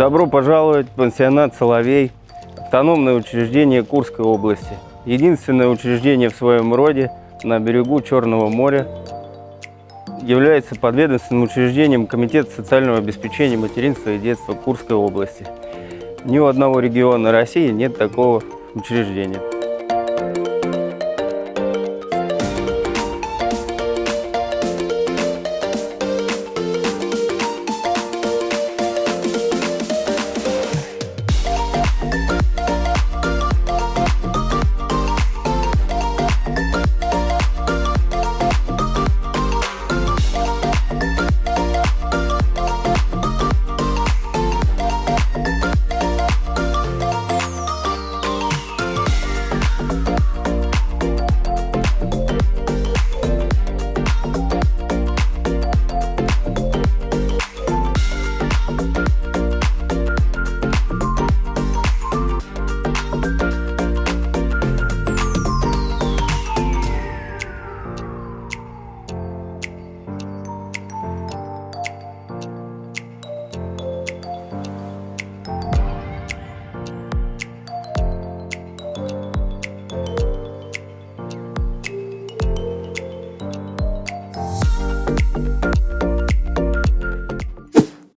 Добро пожаловать в пансионат «Соловей», автономное учреждение Курской области. Единственное учреждение в своем роде на берегу Черного моря. Является подведомственным учреждением Комитета социального обеспечения материнства и детства Курской области. Ни у одного региона России нет такого учреждения.